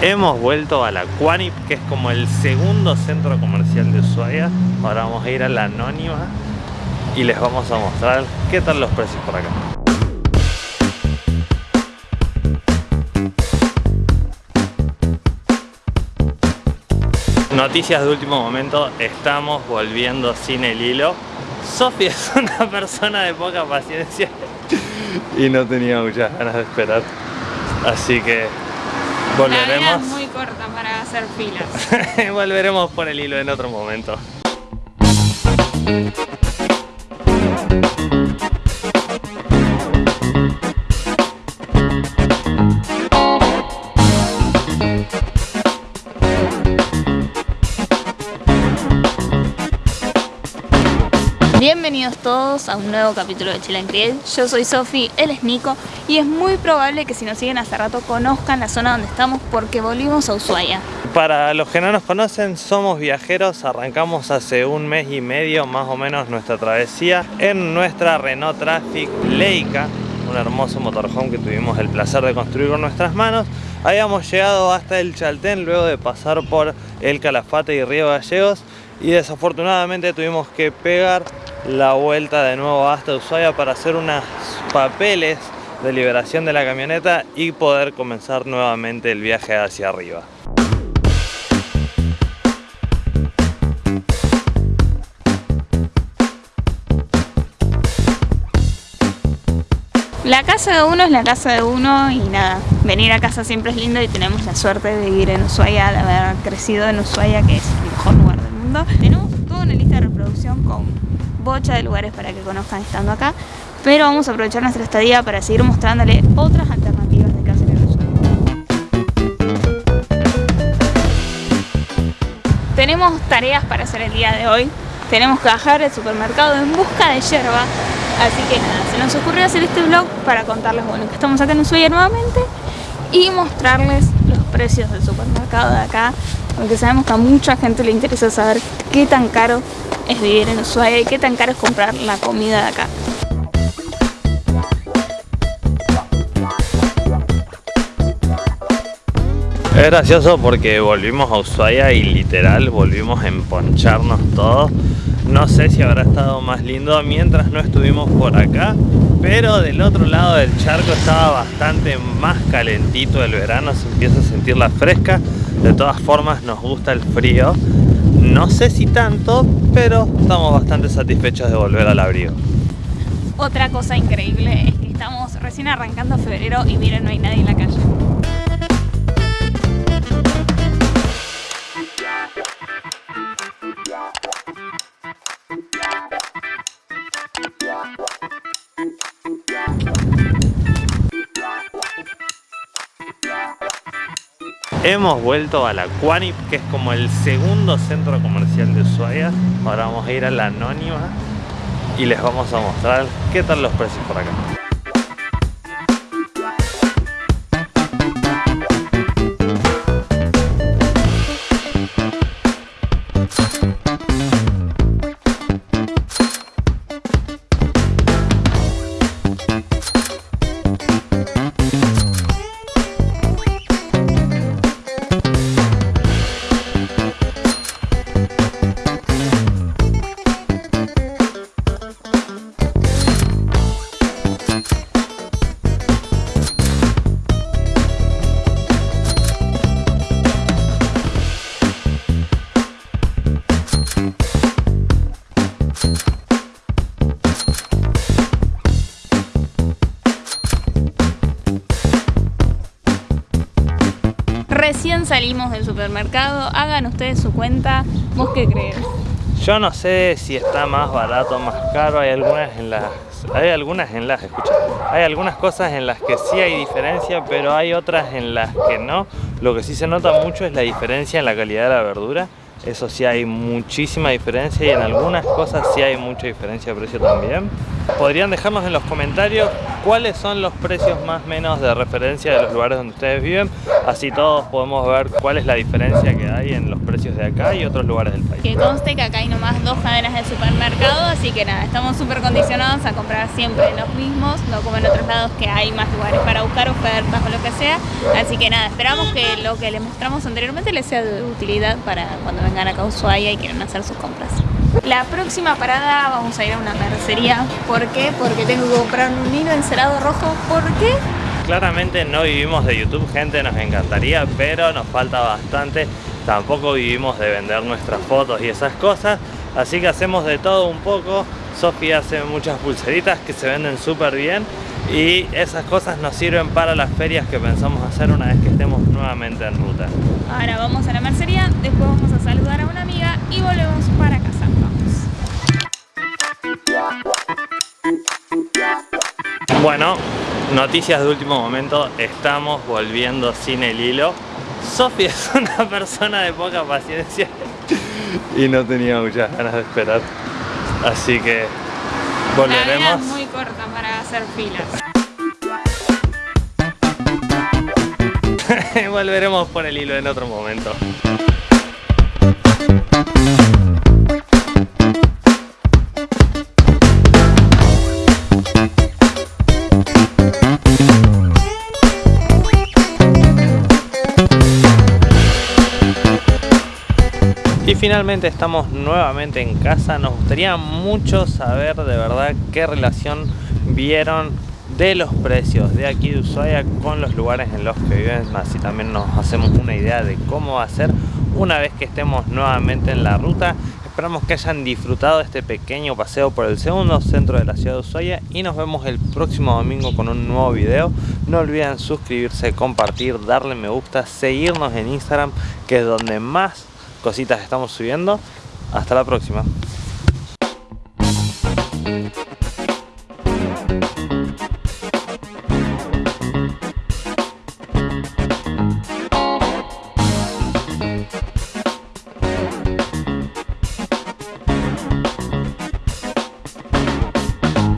Hemos vuelto a la Quanip, que es como el segundo centro comercial de Ushuaia. Ahora vamos a ir a la Anónima y les vamos a mostrar qué tal los precios por acá. Noticias de último momento, estamos volviendo sin el hilo. Sofía es una persona de poca paciencia y no tenía muchas ganas de esperar. Así que volveremos. La vida es muy corta para hacer filas. volveremos por el hilo en otro momento. Todos a un nuevo capítulo de Chile en Yo soy Sofi, él es Nico y es muy probable que si nos siguen hace rato conozcan la zona donde estamos porque volvimos a Ushuaia. Para los que no nos conocen, somos viajeros, arrancamos hace un mes y medio más o menos nuestra travesía en nuestra Renault Traffic Leica, un hermoso motorhome que tuvimos el placer de construir con nuestras manos. Habíamos llegado hasta el Chaltén luego de pasar por el Calafate y Río Gallegos y desafortunadamente tuvimos que pegar la vuelta de nuevo hasta Ushuaia para hacer unos papeles de liberación de la camioneta y poder comenzar nuevamente el viaje hacia arriba. La casa de uno es la casa de uno y nada, venir a casa siempre es lindo y tenemos la suerte de vivir en Ushuaia, de haber crecido en Ushuaia que es el mejor lugar del mundo. Tenemos toda una lista de reproducción con bocha de lugares para que conozcan estando acá, pero vamos a aprovechar nuestra estadía para seguir mostrándole otras alternativas de casa en Tenemos tareas para hacer el día de hoy, tenemos que bajar al supermercado en busca de yerba, así que nada, se nos ocurrió hacer este vlog para contarles bueno, que estamos acá en Ushuaia nuevamente y mostrarles los precios del supermercado de acá, porque sabemos que a mucha gente le interesa saber qué tan caro es vivir en Ushuaia y qué tan caro es comprar la comida de acá. Es gracioso porque volvimos a Ushuaia y literal volvimos a emponcharnos todos. No sé si habrá estado más lindo mientras no estuvimos por acá, pero del otro lado del charco estaba bastante más calentito el verano, se empieza a sentir la fresca. De todas formas nos gusta el frío, no sé si tanto, pero estamos bastante satisfechos de volver al abrigo. Otra cosa increíble es que estamos recién arrancando febrero y miren, no hay nadie en la calle. Hemos vuelto a la Quanip, que es como el segundo centro comercial de Ushuaia. Ahora vamos a ir a la Anónima y les vamos a mostrar qué tal los precios por acá. Recién salimos del supermercado, hagan ustedes su cuenta, ¿vos qué crees? Yo no sé si está más barato o más caro, hay algunas en las hay algunas en las, escucha, hay algunas cosas en las que sí hay diferencia, pero hay otras en las que no. Lo que sí se nota mucho es la diferencia en la calidad de la verdura. Eso sí hay muchísima diferencia y en algunas cosas sí hay mucha diferencia de precio también. Podrían dejarnos en los comentarios cuáles son los precios más menos de referencia de los lugares donde ustedes viven. así todos podemos ver cuál es la diferencia que hay en los precios de acá y otros lugares del país. Que conste que acá hay nomás dos cadenas de supermercado, así que nada, estamos súper condicionados a comprar siempre los mismos, no como en otros lados que hay más lugares para buscar ofertas o lo que sea. Así que nada, esperamos que lo que les mostramos anteriormente les sea de utilidad para cuando vengan acá a Ushuaia y quieran hacer sus compras. La próxima parada vamos a ir a una mercería. ¿Por qué? Porque tengo que comprar un hilo encerado rojo. ¿Por qué? Claramente no vivimos de YouTube, gente, nos encantaría, pero nos falta bastante. Tampoco vivimos de vender nuestras fotos y esas cosas, así que hacemos de todo un poco. Sofía hace muchas pulseritas que se venden súper bien y esas cosas nos sirven para las ferias que pensamos hacer una vez que estemos nuevamente en ruta. Ahora vamos a la mercería, después vamos a saludar a una amiga y volvemos para casa. Bueno, noticias de último momento, estamos volviendo sin el hilo. Sofía es una persona de poca paciencia y no tenía muchas ganas de esperar. Así que volveremos. La es muy corta para hacer filas. volveremos por el hilo en otro momento. Y finalmente estamos nuevamente en casa. Nos gustaría mucho saber de verdad qué relación vieron de los precios de aquí de Ushuaia con los lugares en los que viven. Así también nos hacemos una idea de cómo va a ser una vez que estemos nuevamente en la ruta. Esperamos que hayan disfrutado este pequeño paseo por el segundo centro de la ciudad de Ushuaia y nos vemos el próximo domingo con un nuevo video. No olviden suscribirse, compartir, darle me gusta, seguirnos en Instagram que es donde más cositas estamos subiendo. Hasta la próxima.